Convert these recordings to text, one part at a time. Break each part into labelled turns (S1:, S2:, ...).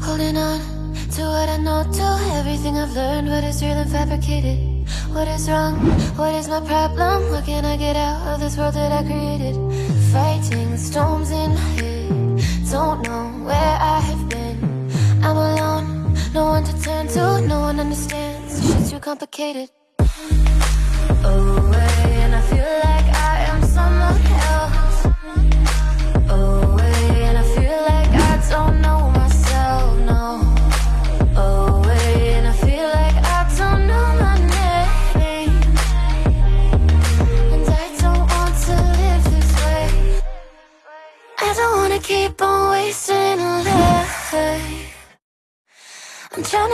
S1: Holding on to what I know, to everything I've learned, what is real and fabricated. What is wrong? What is my problem? What can I get out of this world that I created? Fighting storms in my head. Don't know where I have been. I'm alone, no one to turn to, no one understands. Shit's too complicated.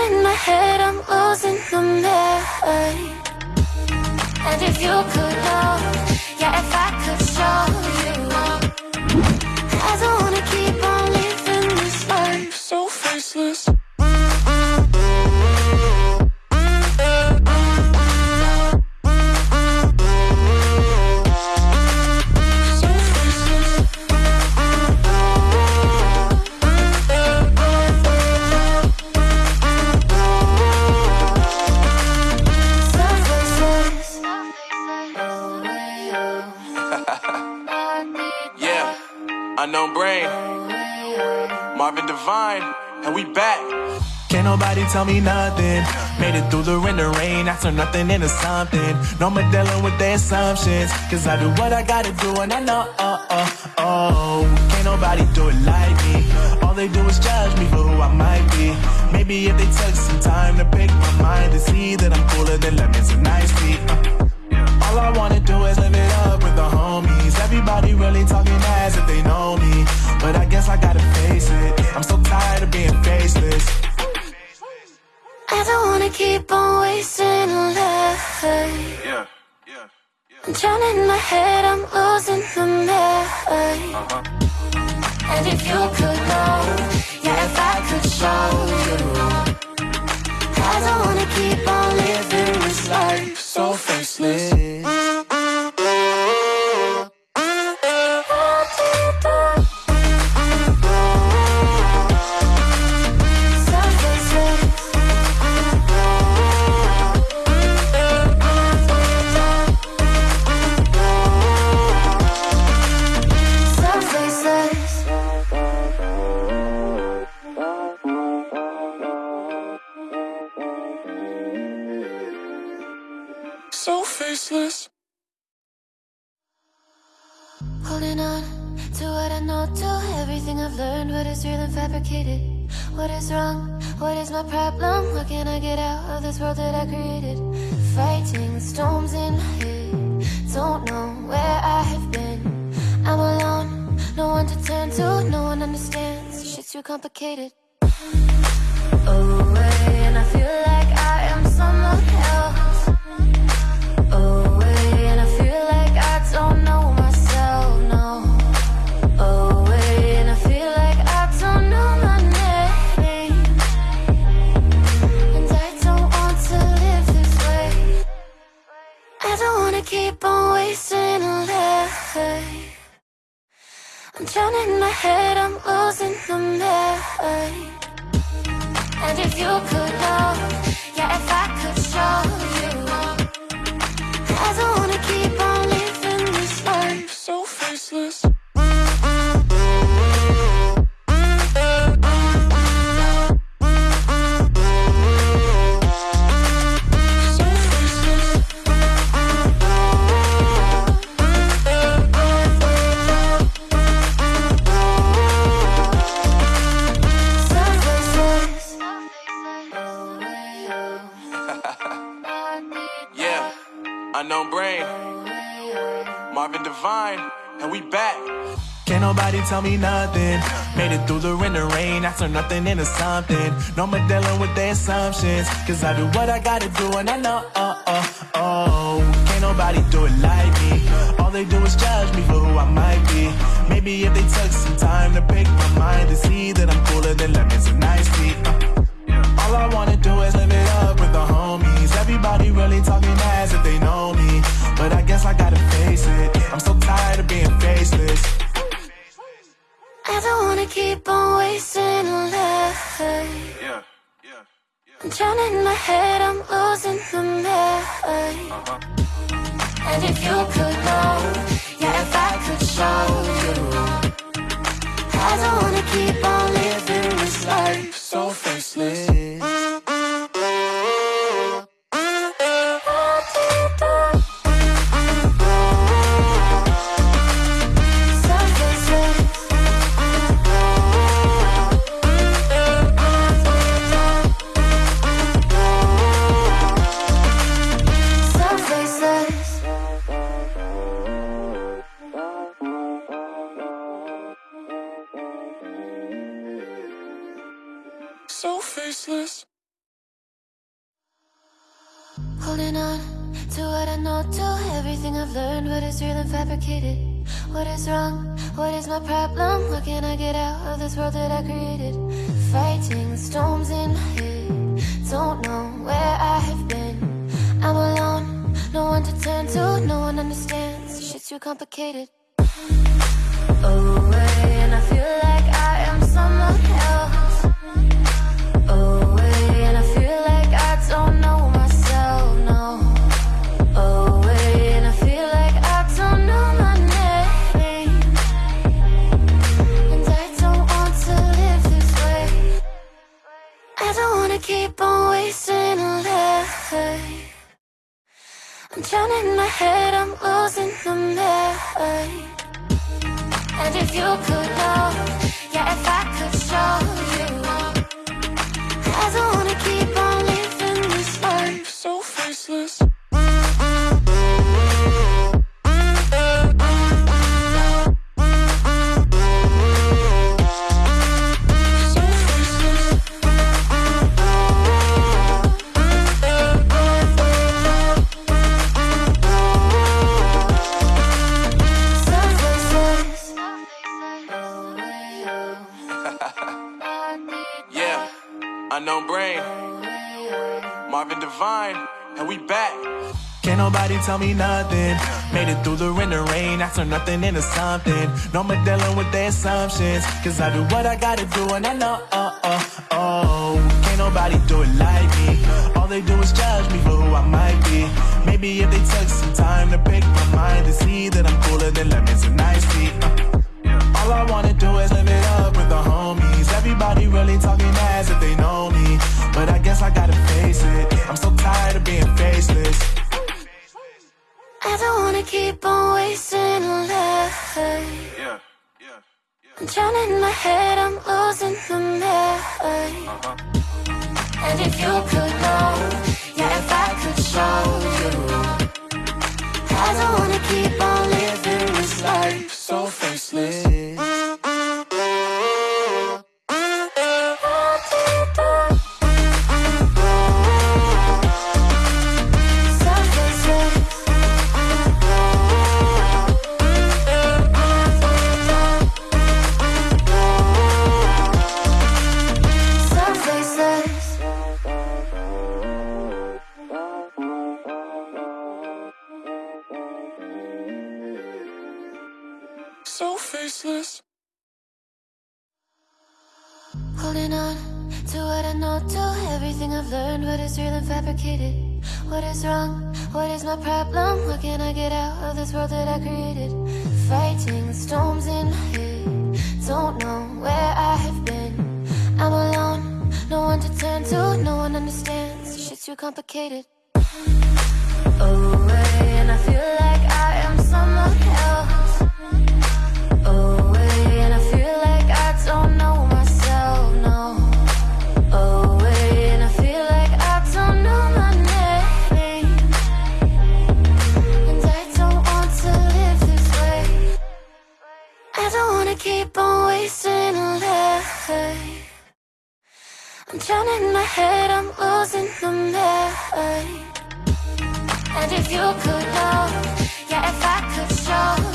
S1: In my head, I'm losing the mind. And if you could know, yeah, if I could show you, I don't wanna keep on living this life so faceless.
S2: Tell me nothing. Made it through the rain, the rain. I turn nothing into something. No more dealing with their assumptions. Cause I do what I gotta do and I know, oh, oh, oh. Can't nobody do it like me. All they do is judge me for who I might be. Maybe if they took some time to pick my mind to see that I'm cooler than lemons and iced tea. Uh. All I wanna do is live it up with the homies. Everybody really talking as if they know me. But I guess I gotta face it. I'm so tired of being faceless.
S1: I don't wanna keep on wasting life.
S3: Yeah, yeah,
S1: I'm drowning in my head, I'm losing the mind. And if you could know, yeah, if I could show you, I don't wanna keep on living this life so faceless. What is real and fabricated. What is wrong? What is my problem? What can I get out of this world that I created? Fighting storms in my head. Don't know where I have been. I'm alone, no one to turn to, no one understands. Shit's too complicated. Oh, Away, and I feel like I am someone I'm in my head, I'm losing the mind. And if you could know, yeah, if I could show you, I don't wanna keep on living this life so faceless.
S3: Devine, and we back.
S2: Can't nobody tell me nothing. Made it through the rain, the rain. I turn nothing into something. No more dealing with their assumptions. Cause I do what I gotta do and I know, oh, oh, oh. Can't nobody do it like me. All they do is judge me for who I might be. Maybe if they took some time to pick my mind to see that I'm cooler than lemons and
S1: life.
S3: Yeah, yeah, yeah.
S1: I'm drowning in my head, I'm losing the mind. And if you could know, yeah, if I could show you, I don't wanna keep on living this life so faceless. Holding on to what I know, to everything I've learned, what is real and fabricated. What is wrong? What is my problem? How can I get out of this world that I created? Fighting storms in my head, don't know where I have been. I'm alone, no one to turn to, no one understands. Shit's too complicated. Away, head, I'm losing the mind. And if you could know, yeah, if I could show you, I wanna keep on living this life
S2: So faceless. Nobody tell me nothing. Made it through the rain and rain. I turn nothing into something. No more dealing with their assumptions. Cause I do what I gotta do and I know, oh, oh, oh. Can't nobody do it like me. All they do is judge me for who I might be. Maybe if they took some time to pick my mind and see that I'm cooler than lemons and iced tea. Uh. All I wanna do is live it up with the homies. Everybody really talking as if they know me. But I guess I gotta face it. I'm so tired of being faceless.
S1: I don't wanna keep on wasting life.
S3: Yeah, yeah, yeah.
S1: I'm drowning in my head, I'm losing the mind. And if you could know, yeah, if I could show you, I don't wanna keep on living this life
S2: so faceless.
S1: Is real and fabricated. What is wrong? What is my problem? How can I get out of this world that I created? Fighting storms in my head, don't know where I have been. I'm alone, no one to turn to, no one understands. Shit's too complicated. Oh, Away, and I feel like drowning in my head, I'm losing the mind. And if you could know, yeah, if I could show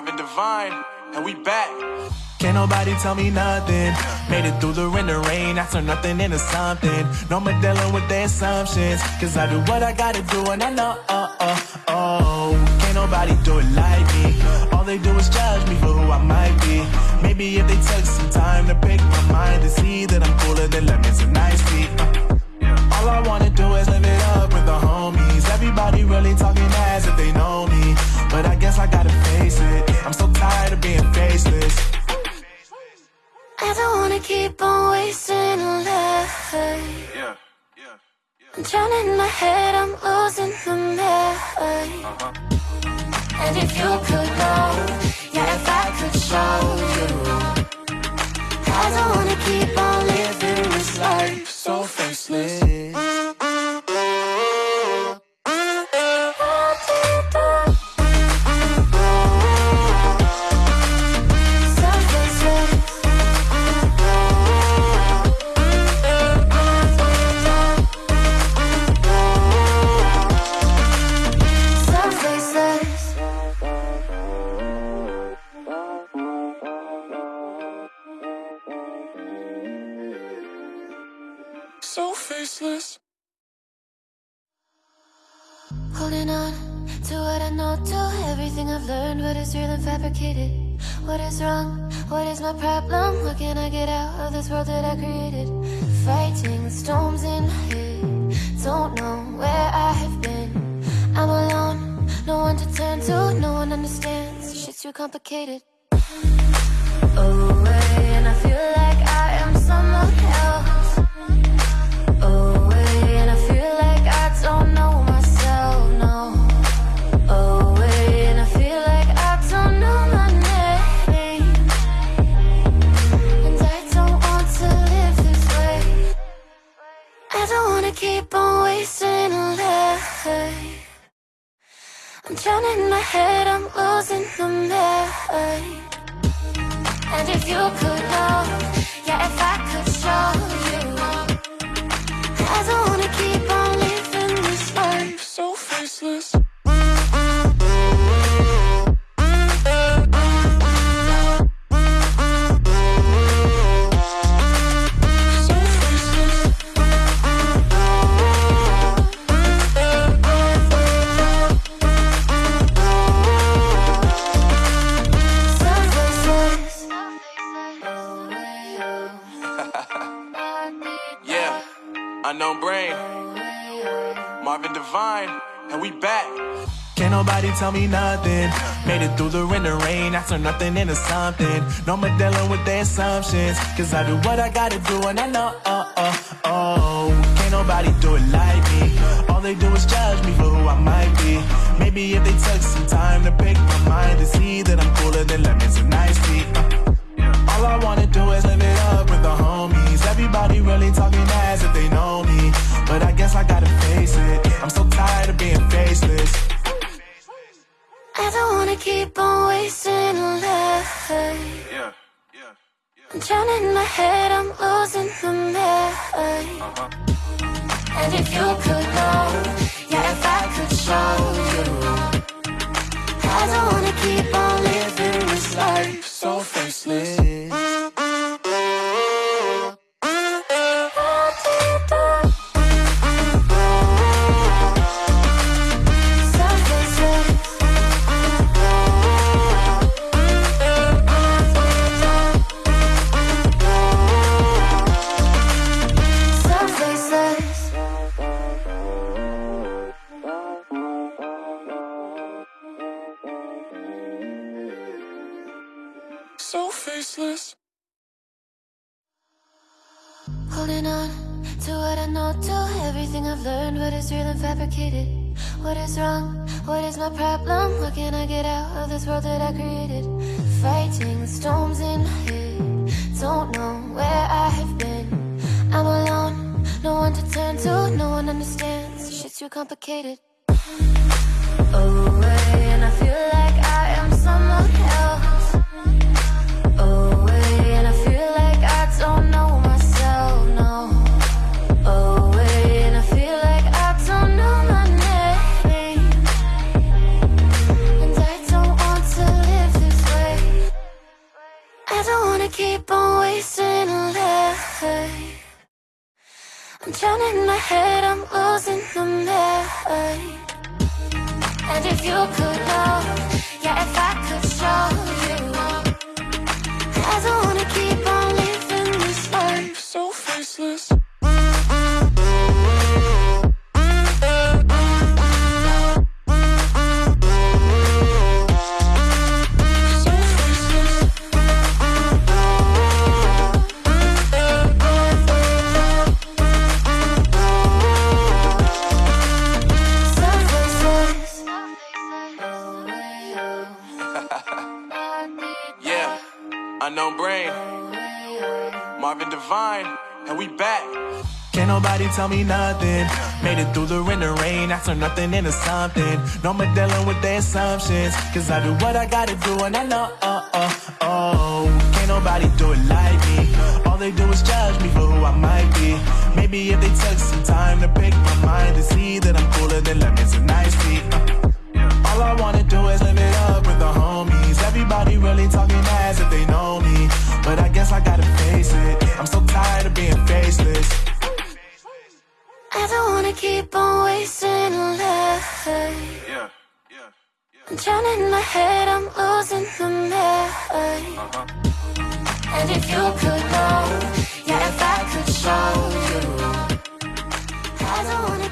S2: I'm
S3: divine, and we back.
S2: Can't nobody tell me nothing. Made it through the rain, the rain. I turn nothing into something. No more dealing with their assumptions. Cause I do what I gotta do, and I know, oh, oh, oh. Can't nobody do it like me. All they do is judge me for who I might be. Maybe if they took some time to pick my mind to see that I'm cooler than lemons and iced I
S1: don't wanna keep on wasting life.
S3: Yeah, yeah, yeah.
S1: I'm drowning in my head, I'm losing the mind. And if you could know, yeah, if I could show you, I don't wanna keep on living this life so faceless. Holding on to what I know, to everything I've learned, what is real and fabricated. What is wrong? What is my problem? How can I get out of this world that I created? Fighting storms in my head. Don't know where I have been. I'm alone, no one to turn to, no one understands. Shit's too complicated. Away, and I feel like I'm in my head, I'm losing the mind. And if you could know, yeah, if I could show you, I don't wanna keep on living this life so faceless.
S2: Made it through the rain, the rain. I turn nothing into something. No more dealing with their assumptions. Cause I do what I gotta do, and I know, oh, oh, oh. Can't nobody do it like me. All they do is judge me for who I might be. Maybe if they took some time to pick my mind to see that I'm cooler than lemons and iced tea. Uh, all I wanna do is live it up with the homies. Everybody really talking as if they know me. But I guess I gotta face it. I'm so tired of being faceless.
S1: I don't wanna keep on wasting life.
S3: Yeah, yeah, yeah.
S1: I'm drowning in my head, I'm losing the mind. And if you could know, yeah, if I could show you, I don't wanna keep on living this life so faceless. Everything I've learned, what is real and fabricated. What is wrong? What is my problem? How can I get out of this world that I created? Fighting the storms in my head. Don't know where I have been. I'm alone, no one to turn to, no one understands. Shit's too complicated. Away, and I feel like I am someone drowning in my head, I'm losing the mind. And if you could know, yeah, if I could show you, I don't wanna keep on living this life so faceless.
S3: And we back.
S2: Can't nobody tell me nothing. Made it through the rain and rain. I turn nothing into something. No more dealing with their assumptions. Cause I do what I gotta do and I know, oh, oh, oh. Can't nobody do it like me. All they do is judge me for who I might be. Maybe if they took some time to pick my mind and see that I'm cooler than lemons and iced tea.
S1: My head, I'm losing the mind. And if you could know, yeah, if I could show you, I don't wanna